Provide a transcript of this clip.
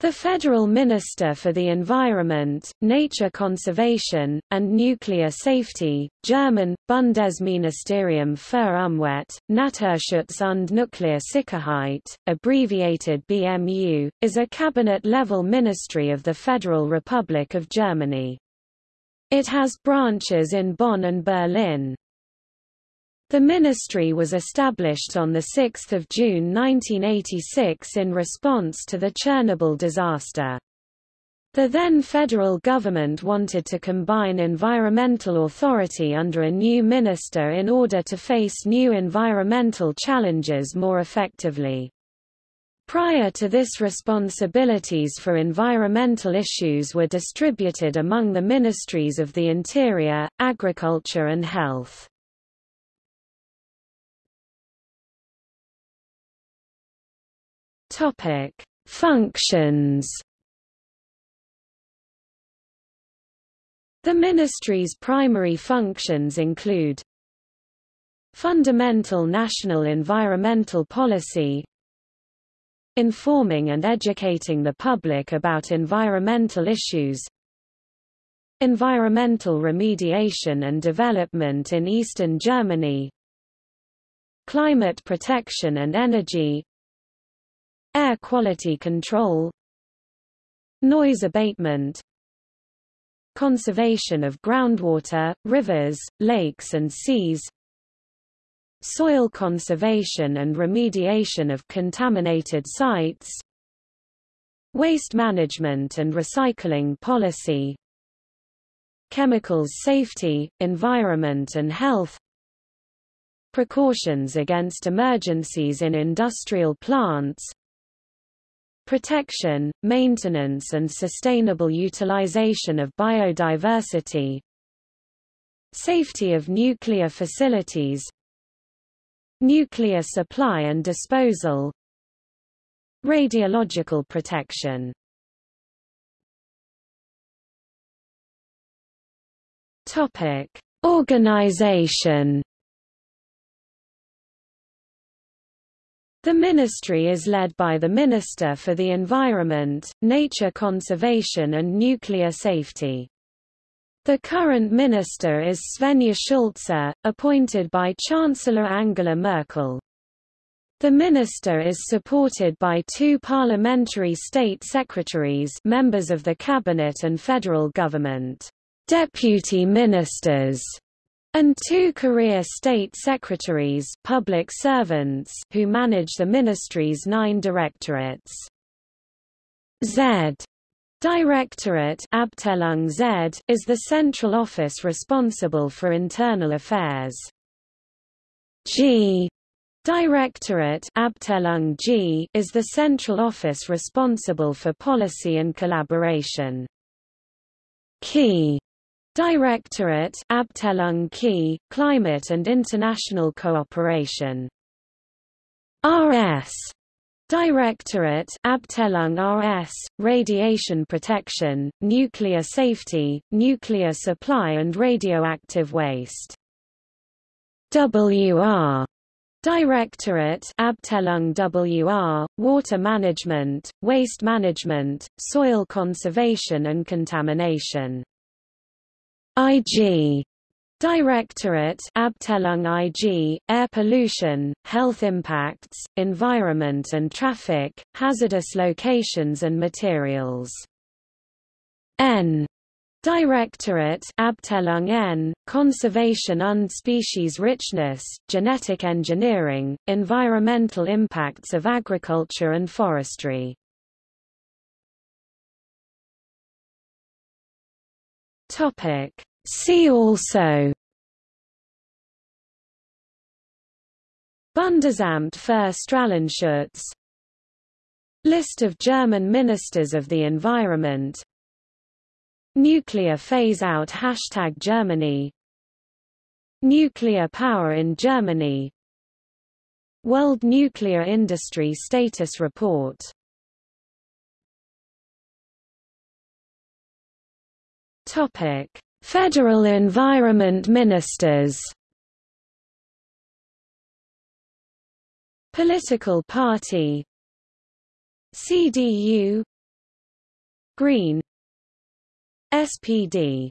The Federal Minister for the Environment, Nature Conservation, and Nuclear Safety, German, Bundesministerium für Umwelt, Naturschutz und Nuklearsicherheit, abbreviated BMU, is a cabinet-level ministry of the Federal Republic of Germany. It has branches in Bonn and Berlin. The ministry was established on 6 June 1986 in response to the Chernobyl disaster. The then federal government wanted to combine environmental authority under a new minister in order to face new environmental challenges more effectively. Prior to this responsibilities for environmental issues were distributed among the ministries of the Interior, Agriculture and Health. Topic: Functions. The ministry's primary functions include fundamental national environmental policy informing and educating the public about environmental issues environmental remediation and development in eastern Germany climate protection and energy Air quality control Noise abatement Conservation of groundwater, rivers, lakes and seas Soil conservation and remediation of contaminated sites Waste management and recycling policy Chemicals safety, environment and health Precautions against emergencies in industrial plants protection, maintenance and sustainable utilization of biodiversity. Safety of nuclear facilities. Nuclear supply and disposal. Radiological protection. Topic: Organization The ministry is led by the Minister for the Environment, Nature Conservation and Nuclear Safety. The current minister is Svenja Schulze, appointed by Chancellor Angela Merkel. The minister is supported by two parliamentary state secretaries members of the cabinet and federal government, deputy ministers, and two career state secretaries public servants who manage the ministry's nine directorates. Z Directorate Z is the central office responsible for internal affairs. G Directorate G is the central office responsible for policy and collaboration. Key Directorate Abteilung Key, Climate and International Cooperation. RS Directorate Abteilung RS, Radiation Protection, Nuclear Safety, Nuclear Supply and Radioactive Waste. WR Directorate Abteilung WR, Water Management, Waste Management, Soil Conservation and Contamination IG Directorate Abteilung IG, Air Pollution, Health Impacts, Environment and Traffic, Hazardous Locations and Materials. N Directorate Abteilung N, Conservation und Species Richness, Genetic Engineering, Environmental Impacts of Agriculture and Forestry. Topic See also. Bundesamt für Strahlenschutz. List of German Ministers of the Environment. Nuclear phase-out Hashtag Germany. Nuclear power in Germany. World Nuclear Industry Status Report. Topic Federal Environment Ministers. Political party. CDU Green. SPD